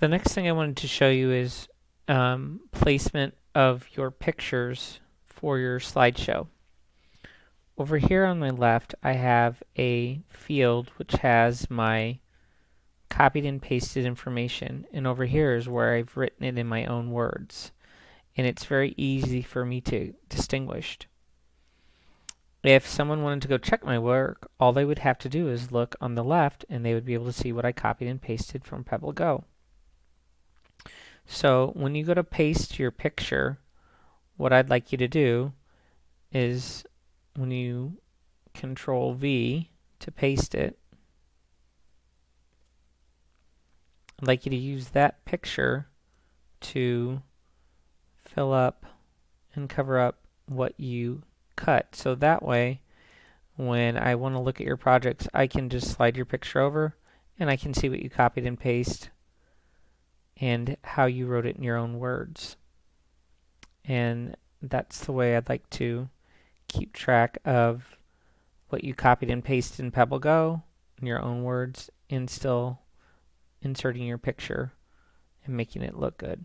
the next thing I wanted to show you is um, placement of your pictures for your slideshow. Over here on my left I have a field which has my copied and pasted information and over here is where I've written it in my own words and it's very easy for me to distinguish. If someone wanted to go check my work, all they would have to do is look on the left and they would be able to see what I copied and pasted from PebbleGo. So when you go to paste your picture, what I'd like you to do is when you control V to paste it, I'd like you to use that picture to fill up and cover up what you cut. So that way, when I want to look at your projects, I can just slide your picture over and I can see what you copied and pasted and how you wrote it in your own words. And that's the way I'd like to keep track of what you copied and pasted in PebbleGo in your own words and still inserting your picture and making it look good.